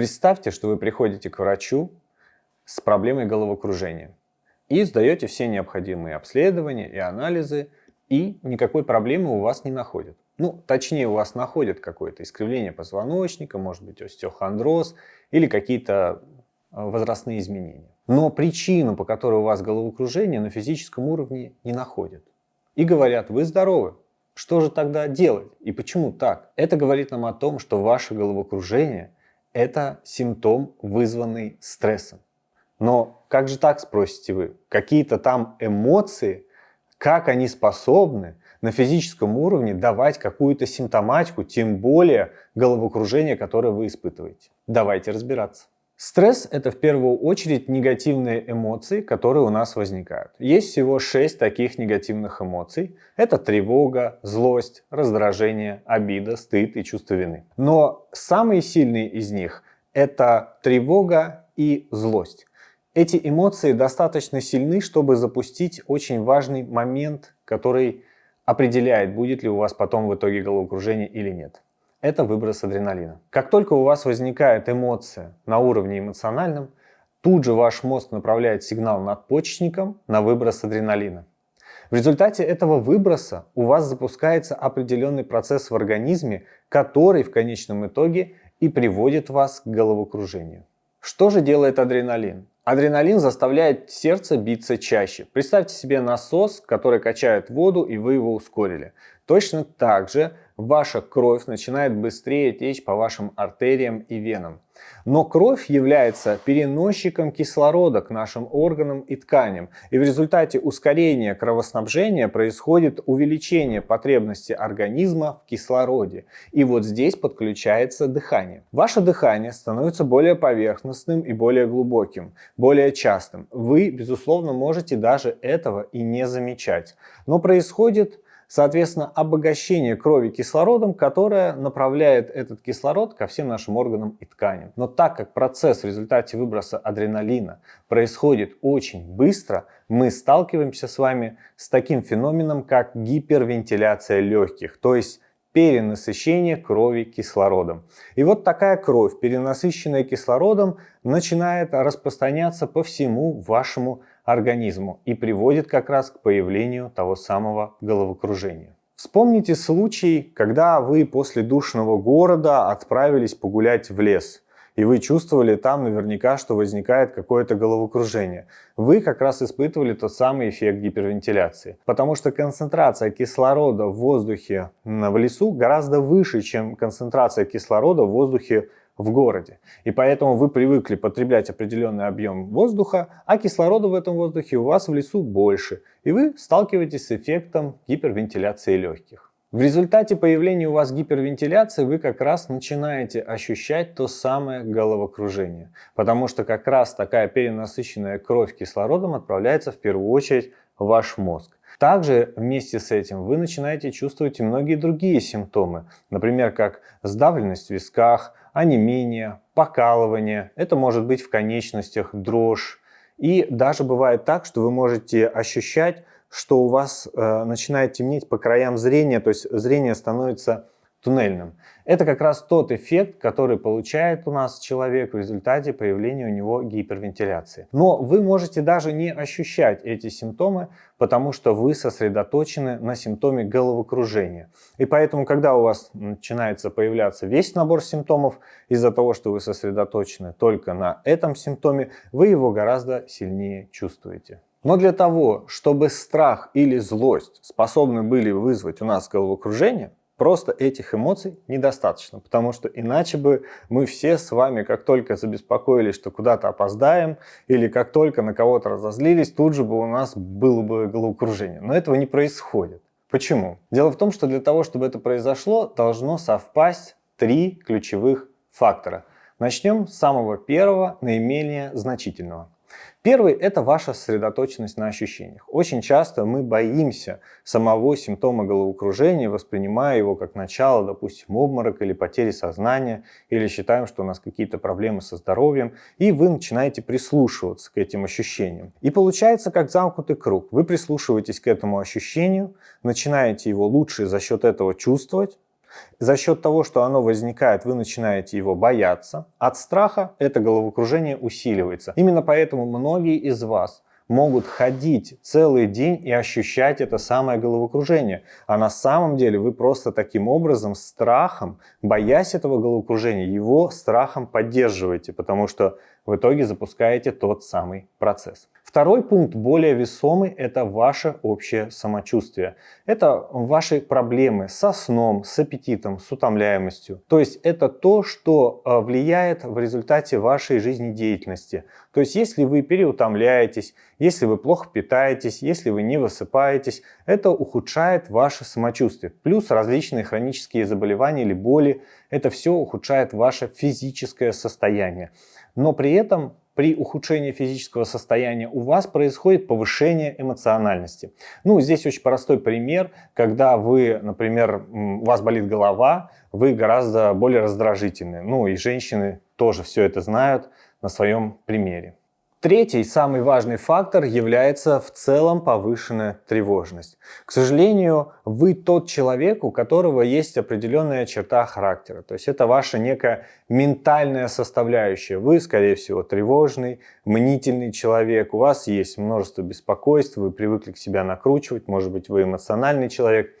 Представьте, что вы приходите к врачу с проблемой головокружения и сдаете все необходимые обследования и анализы, и никакой проблемы у вас не находят. Ну, точнее, у вас находят какое-то искривление позвоночника, может быть остеохондроз или какие-то э, возрастные изменения. Но причину, по которой у вас головокружение, на физическом уровне не находят. И говорят, вы здоровы, что же тогда делать и почему так? Это говорит нам о том, что ваше головокружение – это симптом, вызванный стрессом. Но как же так, спросите вы? Какие-то там эмоции, как они способны на физическом уровне давать какую-то симптоматику, тем более головокружение, которое вы испытываете? Давайте разбираться. Стресс – это в первую очередь негативные эмоции, которые у нас возникают. Есть всего шесть таких негативных эмоций. Это тревога, злость, раздражение, обида, стыд и чувство вины. Но самые сильные из них – это тревога и злость. Эти эмоции достаточно сильны, чтобы запустить очень важный момент, который определяет, будет ли у вас потом в итоге головокружение или нет это выброс адреналина. Как только у вас возникает эмоция на уровне эмоциональном, тут же ваш мозг направляет сигнал надпочечникам на выброс адреналина. В результате этого выброса у вас запускается определенный процесс в организме, который в конечном итоге и приводит вас к головокружению. Что же делает адреналин? Адреналин заставляет сердце биться чаще. Представьте себе насос, который качает воду, и вы его ускорили. Точно так же ваша кровь начинает быстрее течь по вашим артериям и венам. Но кровь является переносчиком кислорода к нашим органам и тканям. И в результате ускорения кровоснабжения происходит увеличение потребности организма в кислороде. И вот здесь подключается дыхание. Ваше дыхание становится более поверхностным и более глубоким, более частым. Вы, безусловно, можете даже этого и не замечать. Но происходит Соответственно, обогащение крови кислородом, которое направляет этот кислород ко всем нашим органам и тканям. Но так как процесс в результате выброса адреналина происходит очень быстро, мы сталкиваемся с вами с таким феноменом, как гипервентиляция легких, то есть перенасыщение крови кислородом. И вот такая кровь, перенасыщенная кислородом, начинает распространяться по всему вашему организму и приводит как раз к появлению того самого головокружения. Вспомните случай, когда вы после душного города отправились погулять в лес, и вы чувствовали там наверняка, что возникает какое-то головокружение. Вы как раз испытывали тот самый эффект гипервентиляции, потому что концентрация кислорода в воздухе в лесу гораздо выше, чем концентрация кислорода в воздухе в городе. И поэтому вы привыкли потреблять определенный объем воздуха, а кислорода в этом воздухе у вас в лесу больше. И вы сталкиваетесь с эффектом гипервентиляции легких. В результате появления у вас гипервентиляции вы как раз начинаете ощущать то самое головокружение. Потому что как раз такая перенасыщенная кровь кислородом отправляется в первую очередь в ваш мозг. Также вместе с этим вы начинаете чувствовать и многие другие симптомы, например, как сдавленность в висках, онемение, покалывание, это может быть в конечностях, дрожь. И даже бывает так, что вы можете ощущать, что у вас э, начинает темнеть по краям зрения, то есть зрение становится туннельным. Это как раз тот эффект, который получает у нас человек в результате появления у него гипервентиляции. Но вы можете даже не ощущать эти симптомы, потому что вы сосредоточены на симптоме головокружения. И поэтому, когда у вас начинается появляться весь набор симптомов, из-за того, что вы сосредоточены только на этом симптоме, вы его гораздо сильнее чувствуете. Но для того, чтобы страх или злость способны были вызвать у нас головокружение, Просто этих эмоций недостаточно, потому что иначе бы мы все с вами, как только забеспокоились, что куда-то опоздаем, или как только на кого-то разозлились, тут же бы у нас было бы головокружение. Но этого не происходит. Почему? Дело в том, что для того, чтобы это произошло, должно совпасть три ключевых фактора. Начнем с самого первого, наименее значительного. Первый – это ваша сосредоточенность на ощущениях. Очень часто мы боимся самого симптома головокружения, воспринимая его как начало, допустим, обморок или потери сознания, или считаем, что у нас какие-то проблемы со здоровьем, и вы начинаете прислушиваться к этим ощущениям. И получается как замкнутый круг. Вы прислушиваетесь к этому ощущению, начинаете его лучше за счет этого чувствовать, За счет того, что оно возникает, вы начинаете его бояться. От страха это головокружение усиливается. Именно поэтому многие из вас могут ходить целый день и ощущать это самое головокружение. А на самом деле вы просто таким образом страхом, боясь этого головокружения, его страхом поддерживаете, потому что в итоге запускаете тот самый процесс. Второй пункт, более весомый, это ваше общее самочувствие. Это ваши проблемы со сном, с аппетитом, с утомляемостью. То есть это то, что э, влияет в результате вашей жизнедеятельности. То есть если вы переутомляетесь, если вы плохо питаетесь, если вы не высыпаетесь, это ухудшает ваше самочувствие. Плюс различные хронические заболевания или боли, это все ухудшает ваше физическое состояние. Но при этом при ухудшении физического состояния у вас происходит повышение эмоциональности. Ну, здесь очень простой пример, когда вы, например, у вас болит голова, вы гораздо более раздражительны. Ну, и женщины тоже все это знают на своем примере. Третий, самый важный фактор является в целом повышенная тревожность. К сожалению, вы тот человек, у которого есть определенная черта характера. То есть это ваша некая ментальная составляющая. Вы, скорее всего, тревожный, мнительный человек, у вас есть множество беспокойств, вы привыкли к себя накручивать, может быть, вы эмоциональный человек.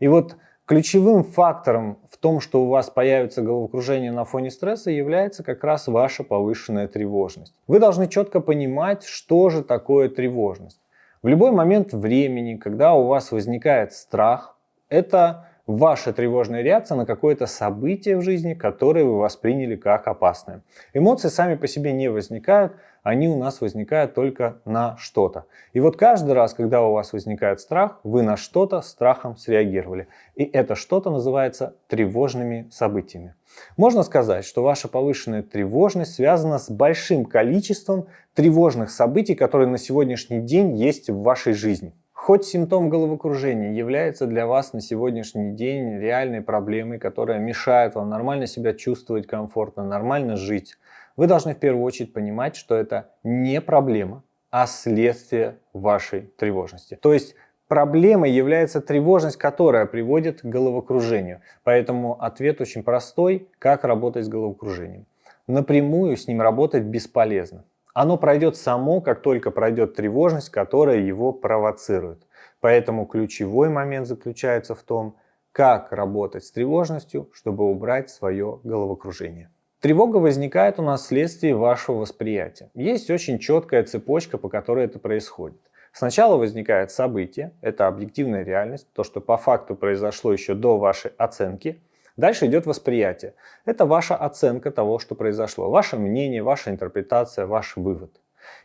И вот Ключевым фактором в том, что у вас появится головокружение на фоне стресса, является как раз ваша повышенная тревожность. Вы должны четко понимать, что же такое тревожность. В любой момент времени, когда у вас возникает страх, это ваша тревожная реакция на какое-то событие в жизни, которое вы восприняли как опасное. Эмоции сами по себе не возникают, они у нас возникают только на что-то. И вот каждый раз, когда у вас возникает страх, вы на что-то страхом среагировали. И это что-то называется тревожными событиями. Можно сказать, что ваша повышенная тревожность связана с большим количеством тревожных событий, которые на сегодняшний день есть в вашей жизни. Хоть симптом головокружения является для вас на сегодняшний день реальной проблемой, которая мешает вам нормально себя чувствовать комфортно, нормально жить, вы должны в первую очередь понимать, что это не проблема, а следствие вашей тревожности. То есть проблемой является тревожность, которая приводит к головокружению. Поэтому ответ очень простой, как работать с головокружением. Напрямую с ним работать бесполезно. Оно пройдет само, как только пройдет тревожность, которая его провоцирует. Поэтому ключевой момент заключается в том, как работать с тревожностью, чтобы убрать свое головокружение. Тревога возникает у нас вследствие вашего восприятия. Есть очень четкая цепочка, по которой это происходит. Сначала возникает событие, это объективная реальность, то, что по факту произошло еще до вашей оценки. Дальше идет восприятие. Это ваша оценка того, что произошло, ваше мнение, ваша интерпретация, ваш вывод.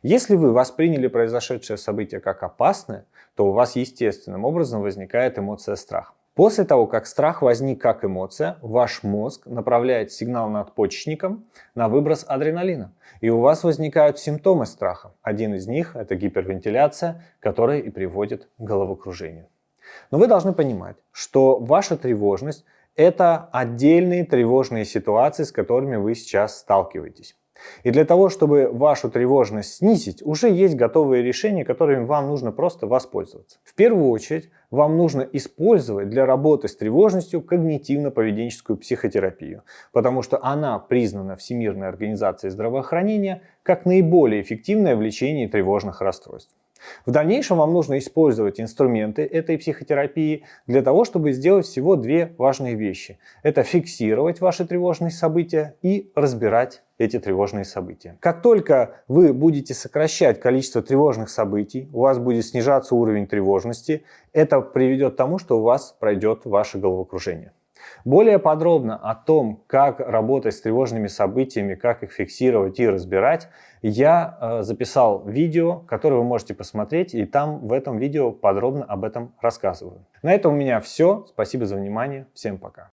Если вы восприняли произошедшее событие как опасное, то у вас естественным образом возникает эмоция страха. После того, как страх возник как эмоция, ваш мозг направляет сигнал надпочечникам на выброс адреналина. И у вас возникают симптомы страха. Один из них – это гипервентиляция, которая и приводит к головокружению. Но вы должны понимать, что ваша тревожность – это отдельные тревожные ситуации, с которыми вы сейчас сталкиваетесь. И для того, чтобы вашу тревожность снизить, уже есть готовые решения, которыми вам нужно просто воспользоваться. В первую очередь, вам нужно использовать для работы с тревожностью когнитивно-поведенческую психотерапию, потому что она признана Всемирной организацией здравоохранения как наиболее эффективное в лечении тревожных расстройств. В дальнейшем вам нужно использовать инструменты этой психотерапии для того, чтобы сделать всего две важные вещи. Это фиксировать ваши тревожные события и разбирать эти тревожные события. Как только вы будете сокращать количество тревожных событий, у вас будет снижаться уровень тревожности, это приведет к тому, что у вас пройдет ваше головокружение. Более подробно о том, как работать с тревожными событиями, как их фиксировать и разбирать, я э, записал видео, которое вы можете посмотреть, и там в этом видео подробно об этом рассказываю. На этом у меня все. Спасибо за внимание. Всем пока.